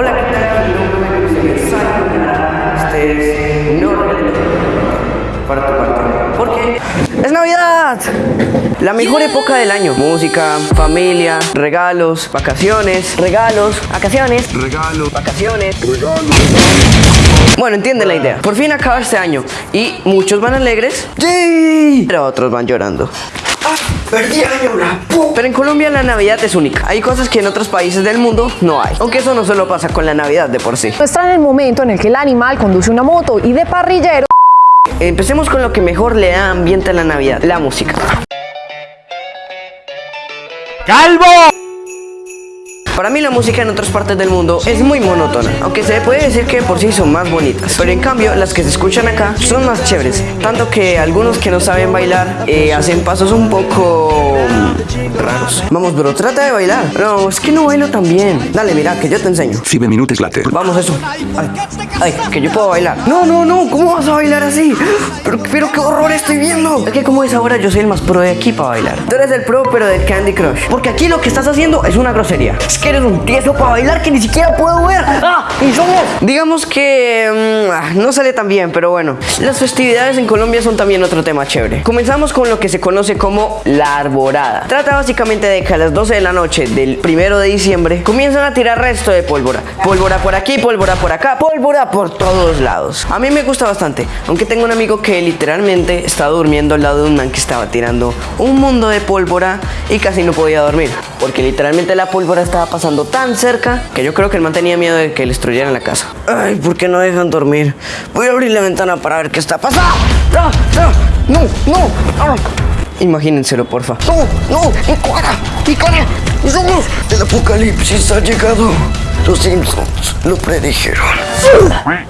Hola, ¿qué tal? Mi nombre es Simon. Este es no para tu parte. Porque es Navidad. La mejor época del año. Música, familia, regalos, vacaciones, regalos, vacaciones, regalos, vacaciones, regalos. Bueno, entienden la idea. Por fin acaba este año y muchos van alegres. ¡Sí! Pero otros van llorando. ¡Ah! ¡Perdí año, la pu- Pero en Colombia la Navidad es única. Hay cosas que en otros países del mundo no hay. Aunque eso no solo pasa con la Navidad de por sí. Está en el momento en el que el animal conduce una moto y de parrillero Empecemos con lo que mejor le da ambiente a la Navidad, la música. ¡Calvo! Para mí la música en otras partes del mundo es muy monótona, aunque se puede decir que por sí son más bonitas. Pero en cambio las que se escuchan acá son más chéveres, tanto que algunos que no saben bailar eh, hacen pasos un poco raros. Vamos, bro, trata de bailar. No, es que no bailo tan bien. Dale, mira, que yo te enseño. 7 minutos later. Vamos, eso. Ay, ay, que yo puedo bailar. No, no, no, ¿cómo vas a bailar así? Pero, pero qué horror estoy viendo. Es que como es ahora, yo soy el más pro de aquí para bailar. Tú eres el pro, pero del Candy Crush. Porque aquí lo que estás haciendo es una grosería. Es que eres un tieso para bailar que ni siquiera puedo ver. ¡Ah! ¡Y somos! Digamos que mm, ah, no sale tan bien, pero bueno. Las festividades en Colombia son también otro tema chévere. Comenzamos con lo que se conoce como la arborada. Trata básicamente de que a las 12 de la noche del primero de diciembre comienzan a tirar resto de pólvora. Pólvora por aquí, pólvora por acá, pólvora por todos lados. A mí me gusta bastante, aunque tengo un amigo que literalmente estaba durmiendo al lado de un man que estaba tirando un mundo de pólvora y casi no podía dormir. Porque literalmente la pólvora estaba pasando tan cerca que yo creo que el man tenía miedo de que le destruyeran la casa. Ay, ¿por qué no dejan dormir? Voy a abrir la ventana para ver qué está pasando. ¡Ah! ¡Ah! ¡No! ¡No! Imagínenselo, porfa. ¡No! ¡No! ¡Mi cara! ¡Mi cara! El apocalipsis ha llegado. Los Simpsons lo predijeron.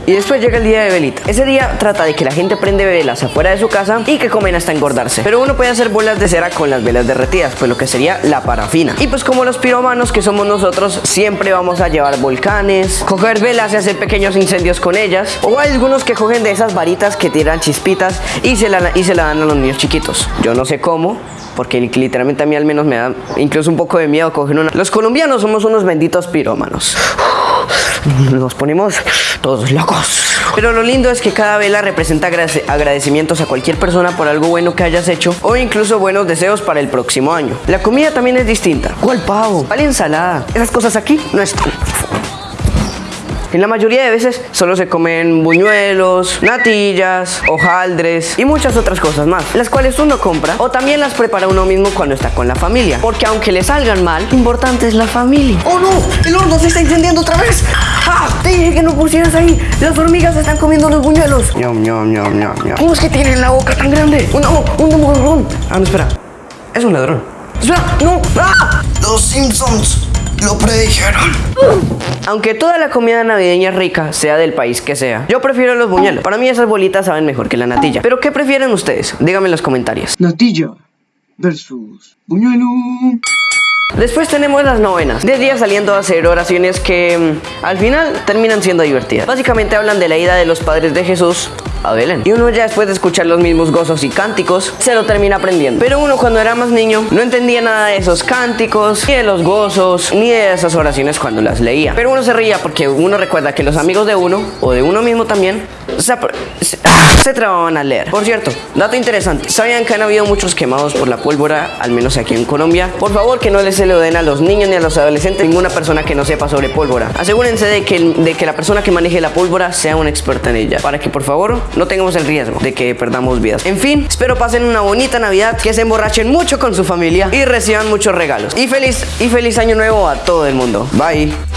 Y después llega el día de velita. Ese día trata de que la gente prende velas afuera de su casa y que comen hasta engordarse. Pero uno puede hacer bolas de cera con las velas derretidas, pues lo que sería la parafina. Y pues como los piromanos que somos nosotros, siempre vamos a llevar volcanes, coger velas y hacer pequeños incendios con ellas. O hay algunos que cogen de esas varitas que tiran chispitas y se la, y se la dan a los niños chiquitos. Yo no sé cómo, porque li- literalmente a mí al menos me da incluso un poco de miedo coger una. Los colombianos somos unos benditos pirómanos. Nos ponemos todos locos. Pero lo lindo es que cada vela representa agrade- agradecimientos a cualquier persona por algo bueno que hayas hecho o incluso buenos deseos para el próximo año. La comida también es distinta. ¿Cuál pavo? ¿Cuál ensalada? Esas cosas aquí no están. En la mayoría de veces solo se comen buñuelos, natillas, hojaldres y muchas otras cosas más, las cuales uno compra o también las prepara uno mismo cuando está con la familia. Porque aunque le salgan mal, importante es la familia. ¡Oh no! ¡El horno se está incendiando otra vez! ¡Ah! Te dije que no pusieras ahí. Las hormigas están comiendo los buñuelos. Ñam, ñam, ñam, ñam. ¿Cómo es que tienen la boca tan grande? ¡Un, no, un demogorgón! Ah, no, espera. Es un ladrón. ¡Espera! ¡No! ¡Ah! Los Simpsons lo predijeron. Aunque toda la comida navideña es rica, sea del país que sea, yo prefiero los buñuelos. Para mí esas bolitas saben mejor que la natilla. Pero ¿qué prefieren ustedes? Díganme en los comentarios. Natilla versus Buñuelo. Después tenemos las novenas. De día saliendo a hacer oraciones que mm, al final terminan siendo divertidas. Básicamente hablan de la ida de los padres de Jesús a Belén. Y uno ya después de escuchar los mismos gozos y cánticos, se lo termina aprendiendo. Pero uno cuando era más niño no entendía nada de esos cánticos, ni de los gozos, ni de esas oraciones cuando las leía. Pero uno se reía porque uno recuerda que los amigos de uno, o de uno mismo también, se, se trababan a leer. Por cierto, dato interesante. ¿Sabían que han habido muchos quemados por la pólvora, al menos aquí en Colombia? Por favor, que no les se lo den a los niños ni a los adolescentes, ninguna persona que no sepa sobre pólvora. Asegúrense de que, de que la persona que maneje la pólvora sea una experta en ella, para que por favor no tengamos el riesgo de que perdamos vidas. En fin, espero pasen una bonita Navidad, que se emborrachen mucho con su familia y reciban muchos regalos. Y feliz, y feliz año nuevo a todo el mundo. Bye.